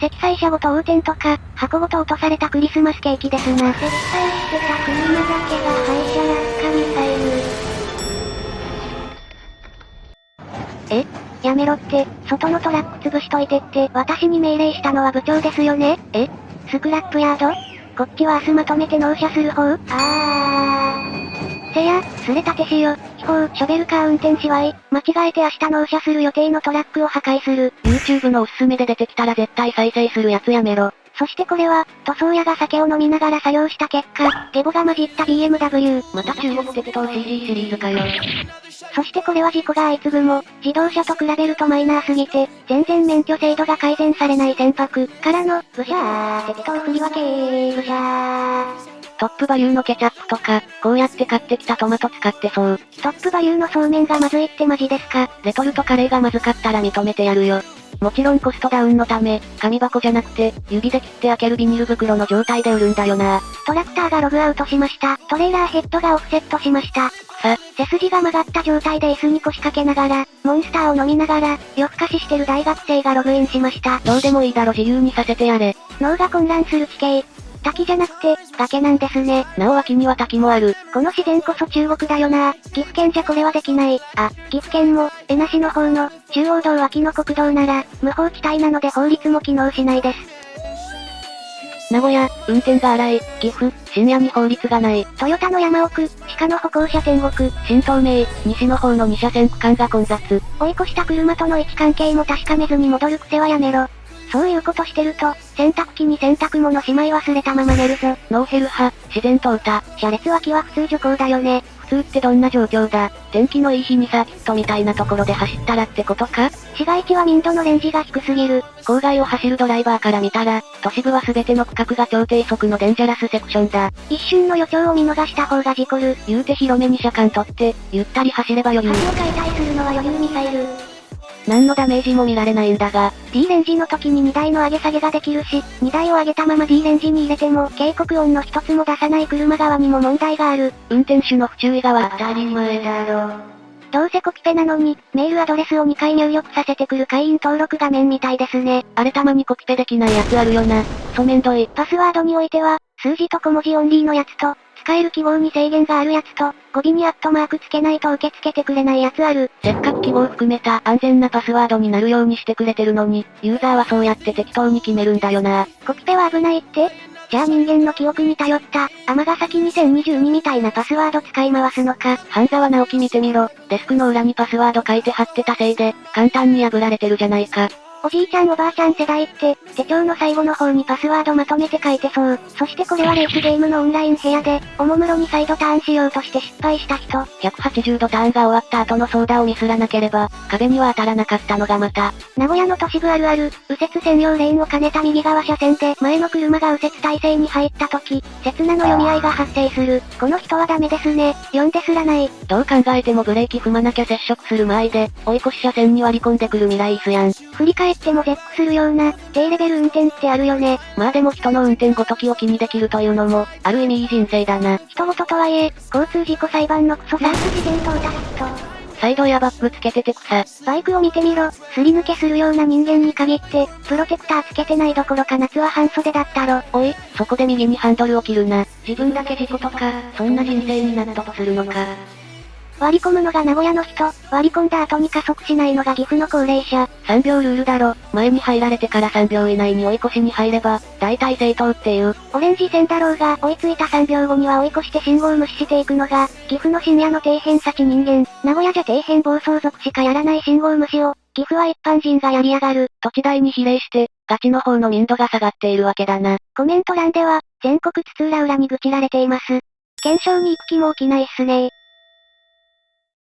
積載車ごと横転とか、箱ごと落とされたクリスマスケーキですな。積載してた車だけが廃車落下ミサイえ。やめろって、外のトラック潰しといてって、私に命令したのは部長ですよねえスクラップヤードこっちは明日まとめて納車する方あーせや、すれたてしよ、秘宝、ショベルカー運転しわい、間違えて明日納車する予定のトラックを破壊する。YouTube のおすすめで出てきたら絶対再生するやつやめろ。そしてこれは、塗装屋が酒を飲みながら作業した結果、ゲボが混じった BMW。また中国適当 CG シリーズかよ。そしてこれは事故が相次ぐも、自動車と比べるとマイナーすぎて、全然免許制度が改善されない船舶からの、ブシャー、適当振り分けブシャー。トップバリューのケチャップとか、こうやって買ってきたトマト使ってそう。トップバリューのそうめんがまずいってマジですかレトルトカレーがまずかったら認めてやるよ。もちろんコストダウンのため、紙箱じゃなくて、指で切って開けるビニール袋の状態で売るんだよな。トラクターがログアウトしました。トレーラーヘッドがオフセットしました。さ、背筋が曲がった状態で椅子に腰掛けながら、モンスターを飲みながら、夜更かししてる大学生がログインしました。どうでもいいだろ自由にさせてやれ。脳が混乱する地形。滝じゃなくて、崖なんですね。なお脇には滝もある。この自然こそ中国だよな。岐阜県じゃこれはできない。あ、岐阜県も、江那市の方の、中央道脇の国道なら、無法地帯なので法律も機能しないです。名古屋、運転が荒い、岐阜、深夜に法律がない。トヨタの山奥、鹿の歩行者天国、新東名、西の方の2車線区間が混雑。追い越した車との位置関係も確かめずに戻る癖はやめろ。そういうことしてると、洗濯機に洗濯物しまい忘れたまま寝るぞ。ノーヘル派、自然と歌。車列脇は普通徐行だよね。普通ってどんな状況だ？天気のいい日にサーキットみたいなところで走ったらってことか？市街地は民度のレンジが低すぎる。郊外を走るドライバーから見たら、都市部は全ての区画が超低速のデンジャラスセクションだ。一瞬の予兆を見逃した方が事故る。言うて広めに車間取って、ゆったり走れば余裕。橋を解体するのは余裕ミサイル。何のダメージも見られないんだが、D レンジの時に荷台の上げ下げができるし、荷台を上げたまま D レンジに入れても警告音の一つも出さない車側にも問題がある。運転手の不注意が当たり前だろ。どうせコピペなのに、メールアドレスを2回入力させてくる会員登録画面みたいですね。あれたまにコピペできないやつあるよな。クソめんどい。パスワードにおいては、数字と小文字オンリーのやつと、使える記号に制限があるやつと、語尾にアットマークつけないと受け付けてくれないやつある。せっかく記号含めた安全なパスワードになるようにしてくれてるのに、ユーザーはそうやって適当に決めるんだよな。コピペは危ないってじゃあ人間の記憶に頼った、尼崎2022みたいなパスワード使い回すのか。半沢直樹見てみろ。デスクの裏にパスワード書いて貼ってたせいで、簡単に破られてるじゃないか。おじいちゃんおばあちゃん世代って、手帳の最後の方にパスワードまとめて書いてそう。そしてこれはレースゲームのオンライン部屋で、おもむろにサイドターンしようとして失敗した人。180度ターンが終わった後の操舵をミスらなければ、壁には当たらなかったのがまた。名古屋の都市部あるある、右折専用レーンを兼ねた右側車線で前の車が右折体制に入った時、刹那の読み合いが発生する。この人はダメですね。読んですらない。どう考えてもブレーキ踏まなきゃ接触する前で、追い越し車線に割り込んでくる未来椅子やん。振り返っても絶句するような、低レベル運転ってあるよね。まあでも人の運転ごときを気にできるというのも、ある意味いい人生だな。人事とはいえ、交通事故裁判のクソサース事件と歌と。サイドやバックつけてて草。バイクを見てみろ、すり抜けするような人間に限って、プロテクターつけてないどころか夏は半袖だったろ。おい、そこで右にハンドルを切るな。自分だけ事故とか、そんな人生になったとするのか。割り込むのが名古屋の人、割り込んだ後に加速しないのが岐阜の高齢者。3秒ルールだろ。前に入られてから3秒以内に追い越しに入れば、大体正当っていう。オレンジ線だろうが、追いついた3秒後には追い越して信号無視していくのが、岐阜の深夜の底辺幸人間。名古屋じゃ底辺暴走族しかやらない信号無視を、岐阜は一般人がやりやがる。土地代に比例して、ガチの方の民度が下がっているわけだな。コメント欄では、全国津々浦々に愚痴られています。検証に行く気も起きないっすね